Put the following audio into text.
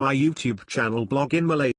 my YouTube channel blog in Malay.